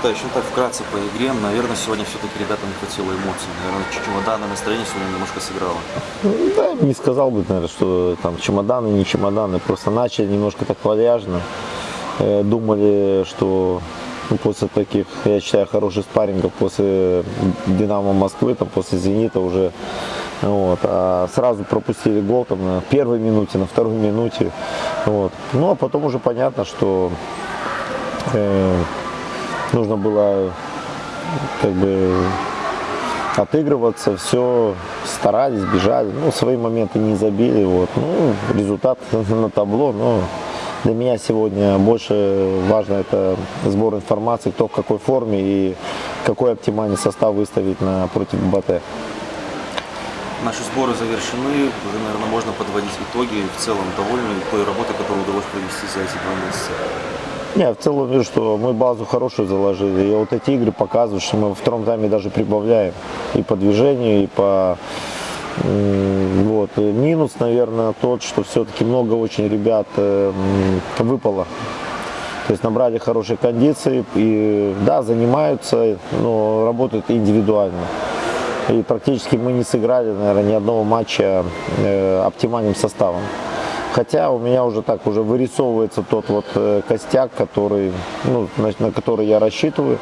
Витальевич, ну так вкратце по игре, наверное, сегодня все-таки ребятам не хватило эмоций. Наверное, чемоданное настроение сегодня немножко сыграло. Ну, Да, не сказал бы, наверное, что там чемоданы, не чемоданы. Просто начали немножко так вальяжно. Э, Думали, что ну, после таких, я считаю, хороших спаррингов, после Динамо Москвы, там, после Зенита уже, вот, а сразу пропустили гол там, на первой минуте, на второй минуте. Вот. Ну, а потом уже понятно, что э, нужно было как бы отыгрываться, все старались, бежали, ну, свои моменты не забили, вот, ну, результат на табло, но для меня сегодня больше важно это сбор информации, кто в какой форме и какой оптимальный состав выставить на, против БТ. Наши сборы завершены, уже, наверное, можно подводить итоги. В целом довольны той работой, которую удалось провести за эти два месяца. Не, в целом вижу, что мы базу хорошую заложили. И вот эти игры показывают, что мы во втором тайме даже прибавляем. И по движению, и по... Вот. Минус, наверное, тот, что все-таки много очень ребят э, м, выпало. То есть набрали хорошие кондиции и, да, занимаются, но работают индивидуально. И практически мы не сыграли, наверное, ни одного матча э, оптимальным составом. Хотя у меня уже так уже вырисовывается тот вот э, костяк, который, ну, на, который я рассчитываю.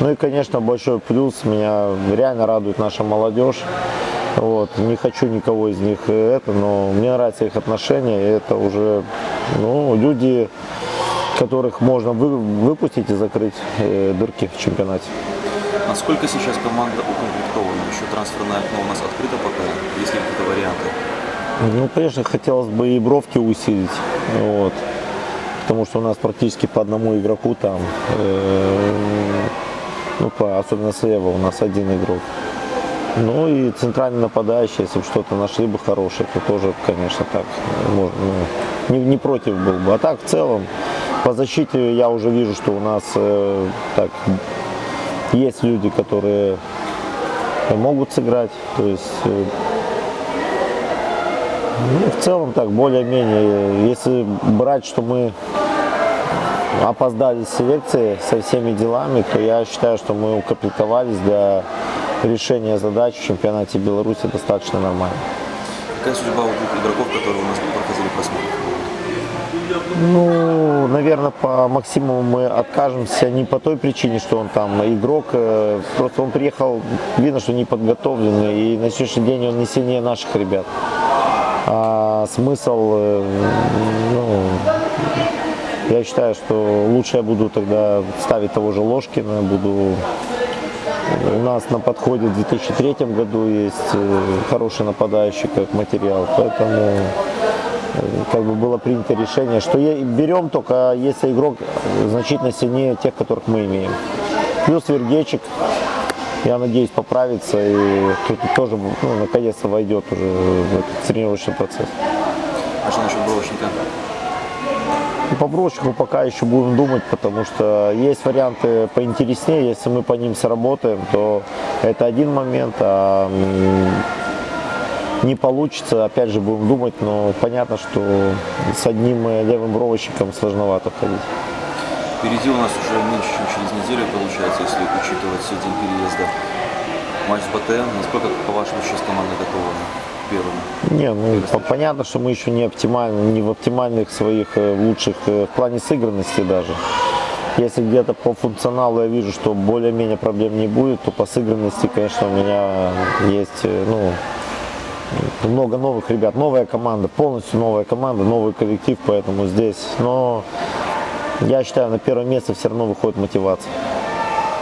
Ну и, конечно, большой плюс, меня реально радует наша молодежь. Вот. Не хочу никого из них э, это, но мне нравятся их отношения. И это уже ну, люди, которых можно вы- выпустить и закрыть э, дырки в чемпионате. Насколько сейчас команда укомплектована? Еще трансферное окно у нас открыто пока. Есть ли какие-то варианты? Ну, конечно, хотелось бы и бровки усилить, вот, потому что у нас практически по одному игроку там, э, ну, по, особенно слева у нас один игрок. Ну и центральный нападающий, если бы что-то нашли бы хорошее, то тоже, конечно, так, можно, ну, не, не против был бы. А так, в целом, по защите я уже вижу, что у нас э, так, есть люди, которые могут сыграть, то есть э, ну, в целом так, более-менее. Если брать, что мы опоздали с селекцией со всеми делами, то я считаю, что мы укомплектовались для решения задач в чемпионате Беларуси достаточно нормально. Какая судьба у двух игроков, которые у нас проходили просмотр? Ну, наверное, по Максиму мы откажемся не по той причине, что он там игрок, э, просто он приехал, видно, что не подготовленный, и на сегодняшний день он не сильнее наших ребят. А смысл, э, ну, я считаю, что лучше я буду тогда ставить того же Ложкина, буду у нас на подходе в 2003 году есть э, хороший нападающий как материал, поэтому э, как бы было принято решение, что берем только если игрок значительно сильнее тех, которых мы имеем. Плюс Вергечик, я надеюсь, поправится и тут тоже ну, наконец-то войдет уже в этот тренировочный процесс. А что насчет Бровочника? Ну, По Бровчику пока еще будем думать, потому что есть варианты поинтереснее. Если мы по ним сработаем, то это один момент, а не получится, опять же будем думать, но понятно, что с одним левым бровочником сложновато ходить. Впереди у нас уже меньше, чем через неделю, получается, если учитывать день переезда. Матч с БТ. Насколько, по-вашему, сейчас команда готова к первому? Не, ну по- понятно, что мы еще не оптимальны, не в оптимальных своих э, лучших э, в плане сыгранности даже. Если где-то по функционалу я вижу, что более-менее проблем не будет, то по сыгранности, конечно, у меня есть э, ну, много новых ребят, новая команда, полностью новая команда, новый коллектив, поэтому здесь, но я считаю, на первое место все равно выходит мотивация.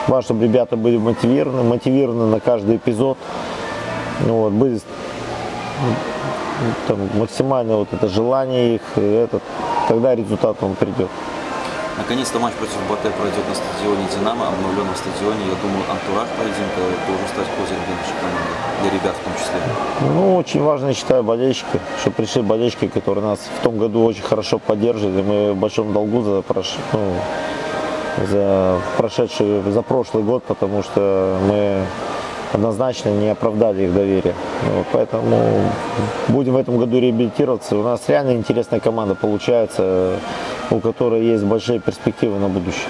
Важно, чтобы ребята были мотивированы, мотивированы на каждый эпизод, ну, вот, были там, максимально вот это желание их, и этот, тогда результат он придет. Наконец-то матч против БТ пройдет на стадионе «Динамо», обновленном стадионе. Я думаю, антураж поединка должен стать козырем для нашей команды, для ребят в том числе. Ну, очень важно, я считаю, болельщики, что пришли болельщики, которые нас в том году очень хорошо поддерживали. Мы в большом долгу за, прош... ну, за прошедший, за прошлый год, потому что мы однозначно не оправдали их доверие. Вот, поэтому будем в этом году реабилитироваться. У нас реально интересная команда получается, у которой есть большие перспективы на будущее.